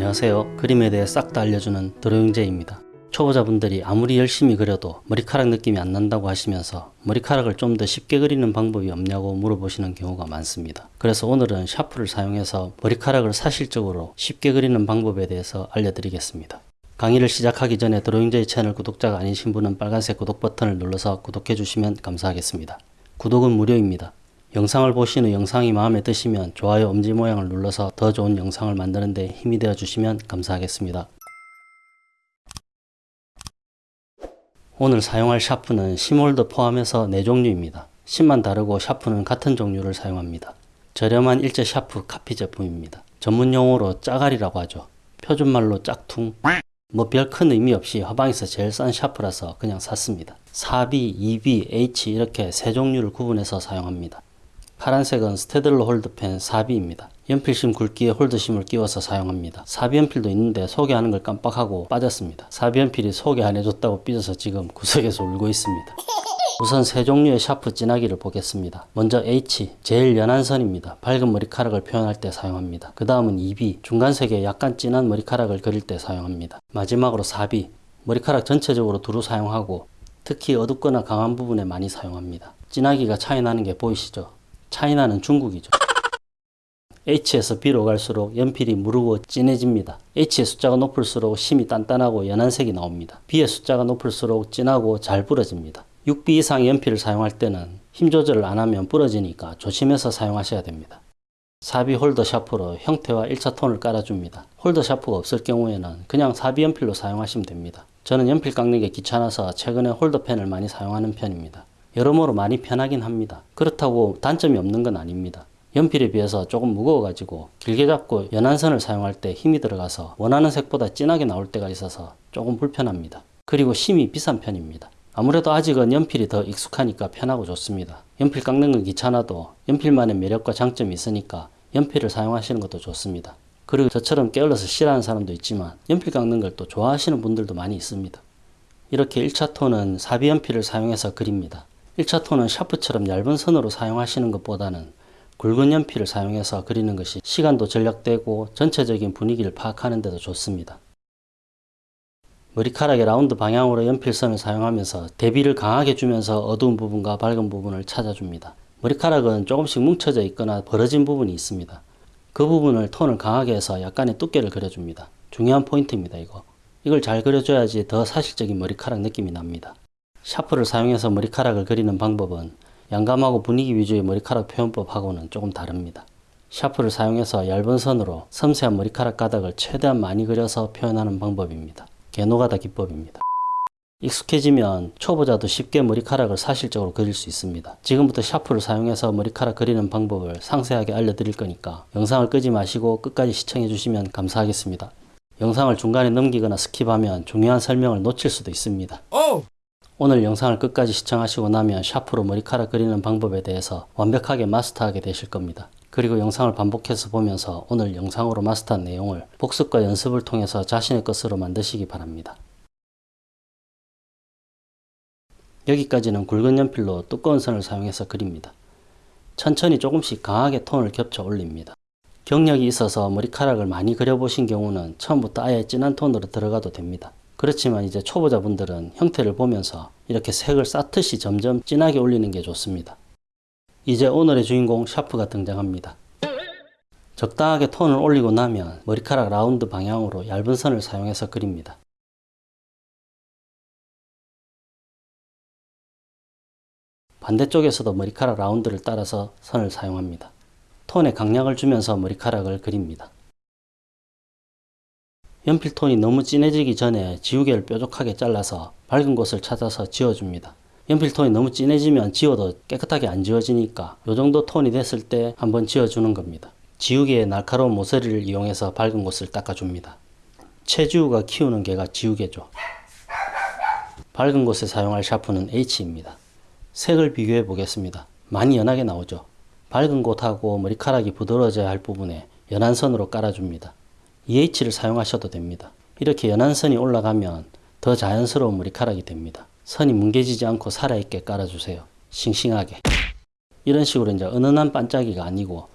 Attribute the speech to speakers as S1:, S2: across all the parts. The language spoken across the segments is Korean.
S1: 안녕하세요. 그림에 대해 싹 다 알려주는 드로잉제입니다. 초보자분들이 아무리 열심히 그려도 머리카락 느낌이 안 난다고 하시면서 머리카락을 좀 더 쉽게 그리는 방법이 없냐고 물어보시는 경우가 많습니다. 그래서 오늘은 샤프를 사용해서 머리카락을 사실적으로 쉽게 그리는 방법에 대해서 알려드리겠습니다. 강의를 시작하기 전에 드로잉제이 채널 구독자가 아니신 분은 빨간색 구독 버튼을 눌러서 구독해 주시면 감사하겠습니다. 구독은 무료입니다. 영상을 후 영상이 마음에 드시면 좋아요 엄지 모양을 눌러서 더 좋은 영상을 만드는 데 힘이 되어 주시면 감사하겠습니다. 오늘 사용할 샤프는 심홀더 포함해서 4종류입니다. 심만 다르고 샤프는 같은 종류를 사용합니다. 저렴한 일제 샤프 카피 제품입니다. 전문 용어로 짜가리라고 하죠. 표준말로 짝퉁. 뭐 별 큰 의미 없이 화방에서 제일 싼 샤프라서 그냥 샀습니다. 4B, 2B, H 이렇게 세 종류를 구분해서 사용합니다. 파란색은 스테들러 홀드펜 4B입니다. 연필심 굵기에 홀드심을 끼워서 사용합니다. 4B 연필도 있는데 소개하는 걸 깜빡하고 빠졌습니다. 4B 연필이 소개 안 해줬다고 삐져서 지금 구석에서 울고 있습니다. 우선 세 종류의 샤프 진하기를 보겠습니다. 먼저 H, 제일 연한 선입니다. 밝은 머리카락을 표현할 때 사용합니다. 그 다음은 2B, 중간색의 약간 진한 머리카락을 그릴 때 사용합니다. 마지막으로 4B, 머리카락 전체적으로 두루 사용하고 특히 어둡거나 강한 부분에 많이 사용합니다. 진하기가 차이 나는 게 보이시죠? 차이나는 중국이죠. H에서 B로 갈수록 연필이 무르고 진해집니다. H의 숫자가 높을수록 심이 단단하고 연한 색이 나옵니다. B의 숫자가 높을수록 진하고 잘 부러집니다. 6B 이상의 연필을 사용할 때는 힘 조절을 안 하면 부러지니까 조심해서 사용하셔야 됩니다. 4B 홀더 샤프로 형태와 1차 톤을 깔아줍니다. 홀더 샤프가 없을 경우에는 그냥 4B 연필로 사용하시면 됩니다. 저는 연필 깎는 게 귀찮아서 최근에 홀더펜을 많이 사용하는 편입니다. 여러모로 많이 편하긴 합니다. 그렇다고 단점이 없는 건 아닙니다. 연필에 비해서 조금 무거워가지고 길게 잡고 연한 선을 사용할 때 힘이 들어가서 원하는 색보다 진하게 나올 때가 있어서 조금 불편합니다. 그리고 심이 비싼 편입니다. 아무래도 아직은 연필이 더 익숙하니까 편하고 좋습니다. 연필 깎는 건 귀찮아도 연필만의 매력과 장점이 있으니까 연필을 사용하시는 것도 좋습니다. 그리고 저처럼 게을러서 싫어하는 사람도 있지만 연필 깎는 걸 또 좋아하시는 분들도 많이 있습니다. 이렇게 1차 톤은 사비 연필을 사용해서 그립니다. 1차 톤은 샤프처럼 얇은 선으로 사용하시는 것보다는 굵은 연필을 사용해서 그리는 것이 시간도 절약되고 전체적인 분위기를 파악하는 데도 좋습니다. 머리카락의 라운드 방향으로 연필선을 사용하면서 대비를 강하게 주면서 어두운 부분과 밝은 부분을 찾아줍니다. 머리카락은 조금씩 뭉쳐져 있거나 벌어진 부분이 있습니다. 그 부분을 톤을 강하게 해서 약간의 두께를 그려줍니다. 중요한 포인트입니다. 이거. 이걸 잘 그려줘야지 더 사실적인 머리카락 느낌이 납니다. 샤프를 사용해서 머리카락을 그리는 방법은 양감하고 분위기 위주의 머리카락 표현법하고는 조금 다릅니다. 샤프를 사용해서 얇은 선으로 섬세한 머리카락 가닥을 최대한 많이 그려서 표현하는 방법입니다. 개노가다 기법입니다. 익숙해지면 초보자도 쉽게 머리카락을 사실적으로 그릴 수 있습니다. 지금부터 샤프를 사용해서 머리카락 그리는 방법을 상세하게 알려드릴 거니까 영상을 끄지 마시고 끝까지 시청해 주시면 감사하겠습니다. 영상을 중간에 넘기거나 스킵하면 중요한 설명을 놓칠 수도 있습니다. 오늘 영상을 끝까지 시청하시고 나면 샤프로 머리카락 그리는 방법에 대해서 완벽하게 마스터하게 되실 겁니다. 그리고 영상을 반복해서 보면서 오늘 영상으로 마스터한 내용을 복습과 연습을 통해서 자신의 것으로 만드시기 바랍니다. 여기까지는 굵은 연필로 두꺼운 선을 사용해서 그립니다. 천천히 조금씩 강하게 톤을 겹쳐 올립니다. 경력이 있어서 머리카락을 많이 그려보신 경우는 처음부터 아예 진한 톤으로 들어가도 됩니다. 그렇지만 이제 초보자분들은 형태를 보면서 이렇게 색을 쌓듯이 점점 진하게 올리는 게 좋습니다. 이제 오늘의 주인공 샤프가 등장합니다. 적당하게 톤을 올리고 나면 머리카락 라운드 방향으로 얇은 선을 사용해서 그립니다. 반대쪽에서도 머리카락 라운드를 따라서 선을 사용합니다. 톤에 강약을 주면서 머리카락을 그립니다. 연필톤이 너무 진해지기 전에 지우개를 뾰족하게 잘라서 밝은 곳을 찾아서 지워줍니다. 연필톤이 너무 진해지면 지워도 깨끗하게 안 지워지니까 이 정도 톤이 됐을 때 한번 지워주는 겁니다. 지우개의 날카로운 모서리를 이용해서 밝은 곳을 닦아줍니다. 체지우가 키우는 개가 지우개죠. 밝은 곳에 사용할 샤프는 H입니다. 색을 비교해 보겠습니다. 많이 연하게 나오죠. 밝은 곳하고 머리카락이 부드러워져야 할 부분에 연한 선으로 깔아줍니다. EH를 사용하셔도 됩니다. 이렇게 연한 선이 올라가면 더 자연스러운 머리카락이 됩니다. 선이 뭉개지지 않고 살아있게 깔아주세요. 싱싱하게. 이런 식으로 이제 은은한 반짝이가 아니고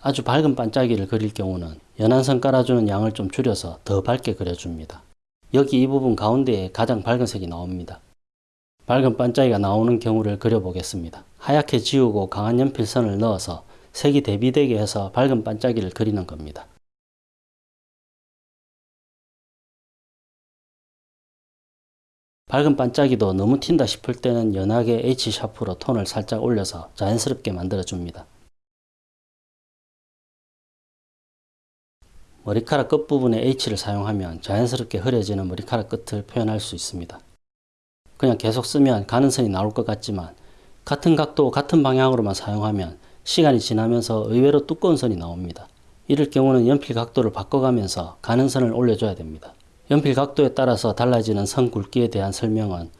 S1: 아주 밝은 반짝이를 그릴 경우는 연한 선 깔아주는 양을 좀 줄여서 더 밝게 그려줍니다. 여기 이 부분 가운데에 가장 밝은 색이 나옵니다. 밝은 반짝이가 나오는 경우를 그려보겠습니다. 하얗게 지우고 강한 연필선을 넣어서 색이 대비되게 해서 밝은 반짝이를 그리는 겁니다. 밝은 반짝이도 너무 튄다 싶을 때는 연하게 H 샤프로 톤을 살짝 올려서 자연스럽게 만들어 줍니다. 머리카락 끝부분에 H를 사용하면 자연스럽게 흐려지는 머리카락 끝을 표현할 수 있습니다. 그냥 계속 쓰면 가는 선이 나올 것 같지만 같은 각도 같은 방향으로만 사용하면 시간이 지나면서 의외로 두꺼운 선이 나옵니다. 이럴 경우는 연필 각도를 바꿔가면서 가는 선을 올려줘야 됩니다. 연필 각도에 따라서 달라지는 선 굵기에 대한 설명은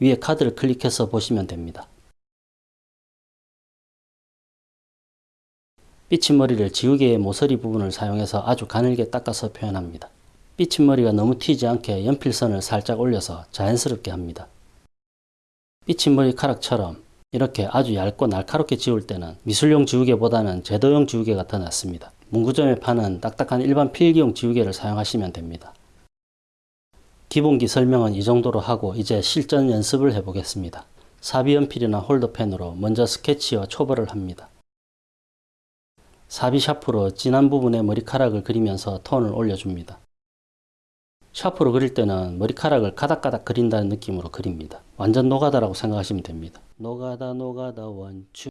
S1: 위에 카드를 클릭해서 보시면 됩니다. 삐친머리를 지우개의 모서리 부분을 사용해서 아주 가늘게 닦아서 표현합니다. 삐친머리가 너무 튀지 않게 연필선을 살짝 올려서 자연스럽게 합니다. 삐친머리 카락처럼 이렇게 아주 얇고 날카롭게 지울 때는 미술용 지우개보다는 제도용 지우개가 더 낫습니다. 문구점에 파는 딱딱한 일반 필기용 지우개를 사용하시면 됩니다. 기본기 설명은 이 정도로 하고 이제 실전 연습을 해보겠습니다. 4B연필이나 홀더펜으로 먼저 스케치와 초벌을 합니다. 4B 샤프로 진한 부분에 머리카락을 그리면서 톤을 올려줍니다. 샤프로 그릴 때는 머리카락을 가닥가닥 그린다는 느낌으로 그립니다. 완전 노가다라고 생각하시면 됩니다. 노가다 노가다 원추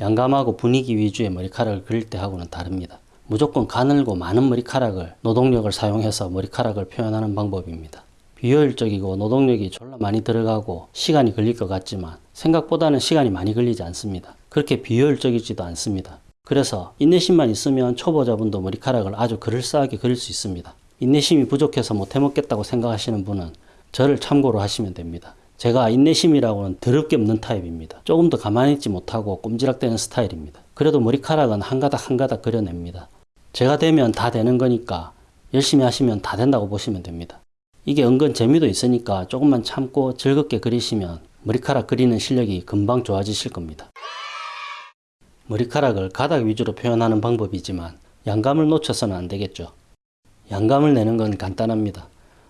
S1: 양감하고 분위기 위주의 머리카락을 그릴 때하고는 다릅니다. 무조건 가늘고 많은 머리카락을 노동력을 사용해서 머리카락을 표현하는 방법입니다. 비효율적이고 노동력이 졸라 많이 들어가고 시간이 걸릴 것 같지만 생각보다는 시간이 많이 걸리지 않습니다. 그렇게 비효율적이지도 않습니다. 그래서 인내심만 있으면 초보자분도 머리카락을 아주 그럴싸하게 그릴 수 있습니다. 인내심이 부족해서 못해먹겠다고 생각하시는 분은 저를 참고로 하시면 됩니다. 제가 인내심이라고는 더럽게 없는 타입입니다. 조금 더 가만히 있지 못하고 꼼지락대는 스타일입니다. 그래도 머리카락은 한 가닥 한 가닥 그려냅니다. 제가 되면 다 되는 거니까 열심히 하시면 다 된다고 보시면 됩니다. 이게 은근 재미도 있으니까 조금만 참고 즐겁게 그리시면 머리카락 그리는 실력이 금방 좋아지실 겁니다. 머리카락을 가닥 위주로 표현하는 방법이지만 양감을 놓쳐서는 안 되겠죠. 양감을 내는 건 간단합니다.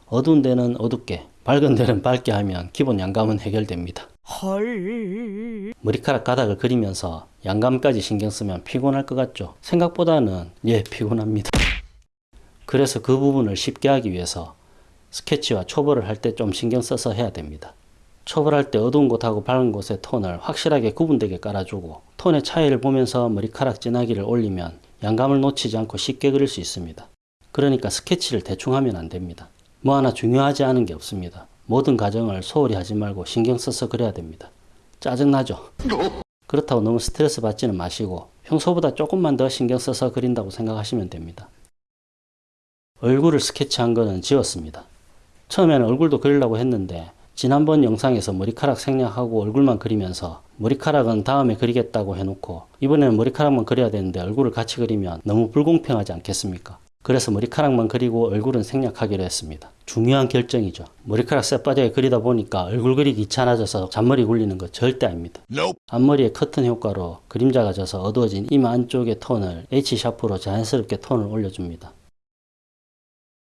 S1: 어두운 데는 어둡게, 밝은 데는 밝게 하면 기본 양감은 해결됩니다.
S2: 헐.
S1: 머리카락 가닥을 그리면서 양감까지 신경 쓰면 피곤할 것 같죠? 생각보다는 예, 피곤합니다. 그래서 그 부분을 쉽게 하기 위해서 스케치와 초벌을 할 때 좀 신경 써서 해야 됩니다. 초벌할 때 어두운 곳하고 밝은 곳의 톤을 확실하게 구분되게 깔아주고 톤의 차이를 보면서 머리카락 진하기를 올리면 양감을 놓치지 않고 쉽게 그릴 수 있습니다. 그러니까 스케치를 대충 하면 안 됩니다. 뭐 하나 중요하지 않은 게 없습니다. 모든 과정을 소홀히 하지 말고 신경 써서 그려야 됩니다. 짜증나죠? 그렇다고 너무 스트레스 받지는 마시고 평소보다 조금만 더 신경 써서 그린다고 생각하시면 됩니다. 얼굴을 스케치한 거는 지웠습니다. 처음에는 얼굴도 그리려고 했는데 지난번 영상에서 머리카락 생략하고 얼굴만 그리면서 머리카락은 다음에 그리겠다고 해놓고 이번에는 머리카락만 그려야 되는데 얼굴을 같이 그리면 너무 불공평하지 않겠습니까? 그래서 머리카락만 그리고 얼굴은 생략하기로 했습니다. 중요한 결정이죠. 머리카락 쎄빠지게 그리다 보니까 얼굴 그리기 귀찮아져서 잔머리 굴리는 거 절대 아닙니다. 앞머리에 커튼 효과로 그림자가 져서 어두워진 이마 안쪽의 톤을 H샤프로 자연스럽게 톤을 올려줍니다.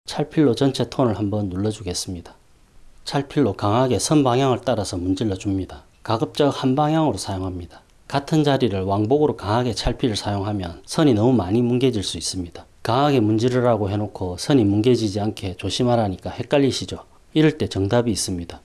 S1: 찰필로 전체 톤을 한번 눌러주겠습니다. 찰필로 강하게 선 방향을 따라서 문질러 줍니다. 가급적 한 방향으로 사용합니다. 같은 자리를 왕복으로 강하게 찰필을 사용하면 선이 너무 많이 뭉개질 수 있습니다. 강하게 문지르라고 해놓고 선이 뭉개지지 않게 조심하라니까 헷갈리시죠? 이럴 때 정답이 있습니다.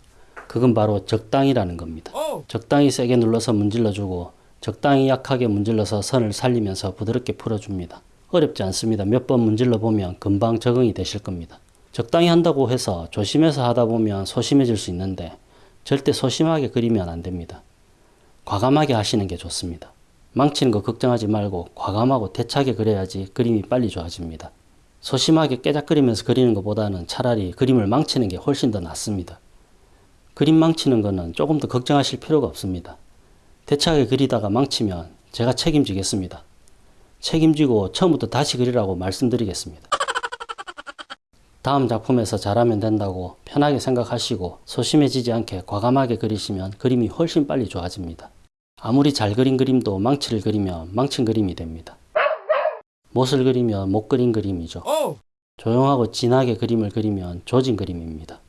S1: 그건 바로 적당이라는 겁니다. 적당히 세게 눌러서 문질러주고 적당히 약하게 문질러서 선을 살리면서 부드럽게 풀어줍니다. 어렵지 않습니다. 몇 번 문질러 보면 금방 적응이 되실 겁니다. 적당히 한다고 해서 조심해서 하다 보면 소심해질 수 있는데 절대 소심하게 그리면 안 됩니다. 과감하게 하시는 게 좋습니다. 망치는 거 걱정하지 말고 과감하고 대차게 그려야지 그림이 빨리 좋아집니다. 소심하게 깨작그리면서 그리는 것보다는 차라리 그림을 망치는 게 훨씬 더 낫습니다. 그림 망치는 거는 조금 더 걱정하실 필요가 없습니다. 대차게 그리다가 망치면 제가 책임지겠습니다. 책임지고 처음부터 다시 그리라고 말씀드리겠습니다. 다음 작품에서 잘하면 된다고 편하게 생각하시고 소심해지지 않게 과감하게 그리시면 그림이 훨씬 빨리 좋아집니다. 아무리 잘 그린 그림도 망치를 그리면 망친 그림이 됩니다. 못을 그리면 못 그린 그림이죠. 조용하고 진하게 그림을 그리면 조진 그림입니다.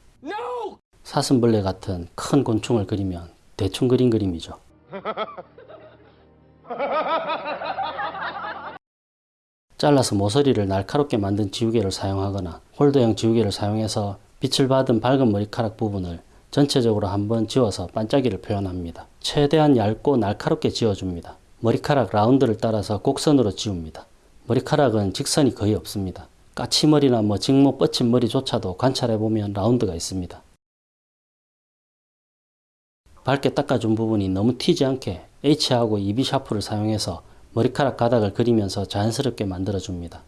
S1: 사슴벌레 같은 큰 곤충을 그리면 대충 그린 그림이죠. 잘라서 모서리를 날카롭게 만든 지우개를 사용하거나 홀더형 지우개를 사용해서 빛을 받은 밝은 머리카락 부분을 전체적으로 한번 지워서 반짝이를 표현합니다. 최대한 얇고 날카롭게 지워줍니다. 머리카락 라운드를 따라서 곡선으로 지웁니다. 머리카락은 직선이 거의 없습니다. 까치머리나 뭐 직모 뻗친 머리조차도 관찰해보면 라운드가 있습니다. 밝게 닦아준 부분이 너무 튀지 않게 H하고 EB 샤프를 사용해서 머리카락 가닥을 그리면서 자연스럽게 만들어줍니다.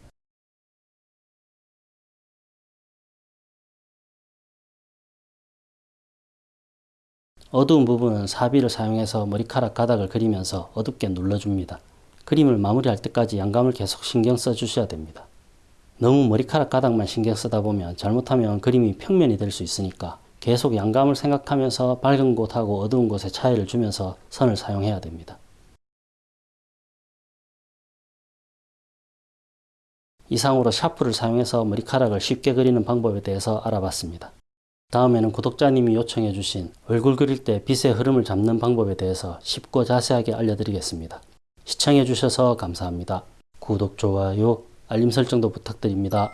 S1: 어두운 부분은 사비를 사용해서 머리카락 가닥을 그리면서 어둡게 눌러줍니다. 그림을 마무리할 때까지 양감을 계속 신경 써주셔야 됩니다. 너무 머리카락 가닥만 신경 쓰다 보면 잘못하면 그림이 평면이 될 수 있으니까 계속 양감을 생각하면서 밝은 곳하고 어두운 곳의 차이를 주면서 선을 사용해야 됩니다. 이상으로 샤프를 사용해서 머리카락을 쉽게 그리는 방법에 대해서 알아봤습니다. 다음에는 구독자님이 요청해 주신 얼굴 그릴 때 빛의 흐름을 잡는 방법에 대해서 쉽고 자세하게 알려드리겠습니다. 시청해 주셔서 감사합니다. 구독, 좋아요, 알림 설정도 부탁드립니다.